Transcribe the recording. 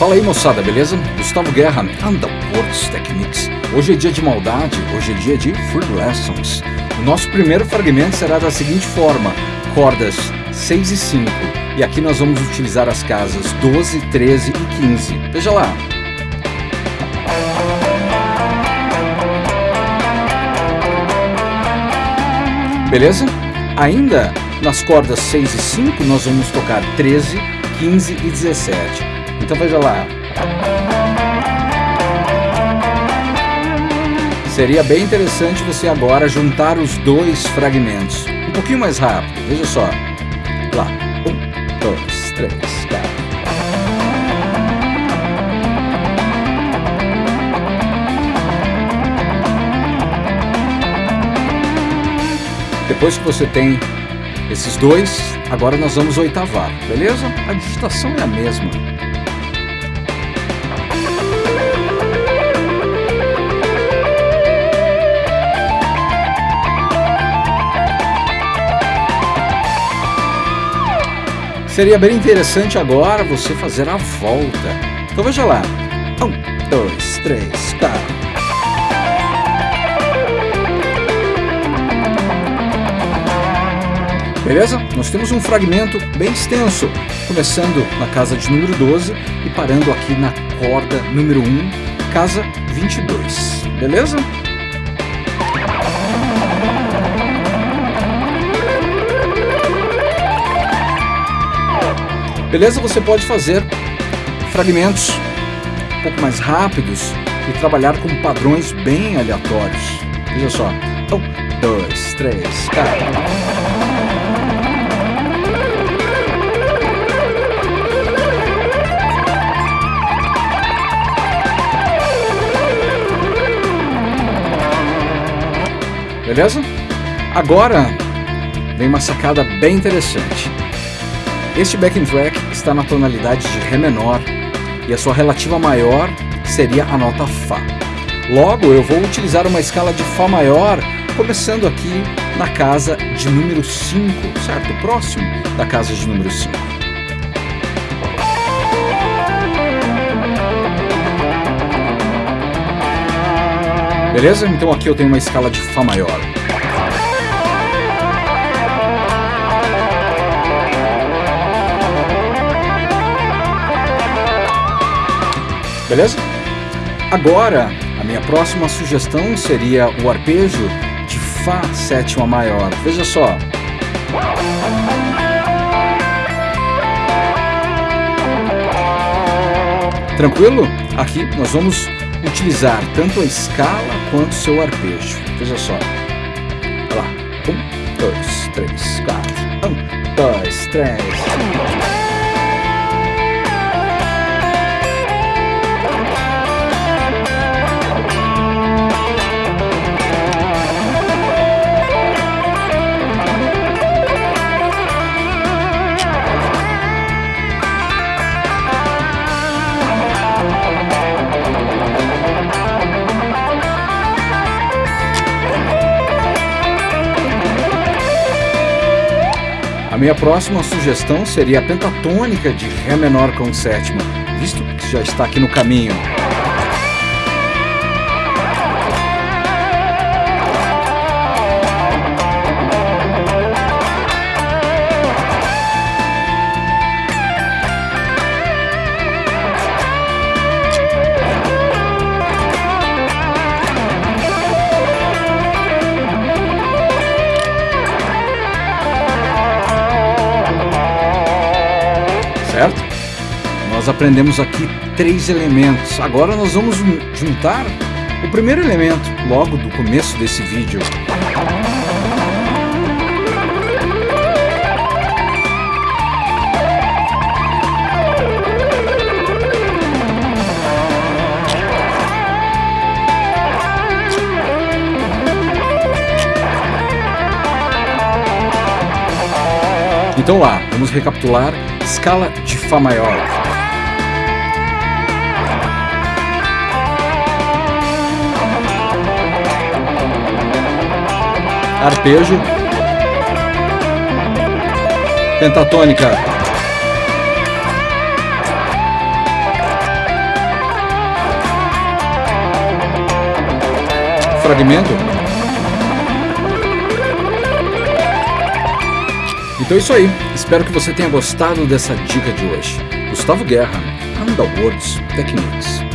Fala aí moçada, beleza? Gustavo Guerra, Underworlds Techniques. Hoje é dia de maldade, hoje é dia de Free Lessons. O nosso primeiro fragmento será da seguinte forma, cordas 6 e 5. E aqui nós vamos utilizar as casas 12, 13 e 15. Veja lá. Beleza? Ainda nas cordas 6 e 5 nós vamos tocar 13, 15 e 17. Então veja lá. Seria bem interessante você agora juntar os dois fragmentos. Um pouquinho mais rápido, veja só. Lá. Um, dois, três, quatro. Depois que você tem esses dois, agora nós vamos oitavar, beleza? A digitação é a mesma. Seria bem interessante agora você fazer a volta. Então veja lá. Um, dois, três, quatro. Beleza? Nós temos um fragmento bem extenso, começando na casa de número 12 e parando aqui na corda número 1, casa 22. Beleza? Beleza? Você pode fazer fragmentos um pouco mais rápidos e trabalhar com padrões bem aleatórios. Veja só. Um, dois, três, quatro. Beleza? Agora vem uma sacada bem interessante. Este backing track está na tonalidade de Ré menor e a sua relativa maior seria a nota Fá. Logo, eu vou utilizar uma escala de Fá maior, começando aqui na casa de número 5, certo? Próximo da casa de número 5. Beleza? Então aqui eu tenho uma escala de Fá maior. Beleza? Agora, a minha próxima sugestão seria o arpejo de Fá sétima maior. Veja só. Tranquilo? Aqui nós vamos utilizar tanto a escala quanto o seu arpejo. Veja só. Olha lá. Um, dois, três, quatro. Um, dois, três. Minha próxima sugestão seria a pentatônica de Ré menor com sétima, visto que já está aqui no caminho. Nós aprendemos aqui três elementos. Agora nós vamos juntar o primeiro elemento logo do começo desse vídeo. Então lá, vamos recapitular escala de Fá maior. arpejo, pentatônica. Fragmento. Então é isso aí. Espero que você tenha gostado dessa dica de hoje. Gustavo Guerra, Underworlds Techniques.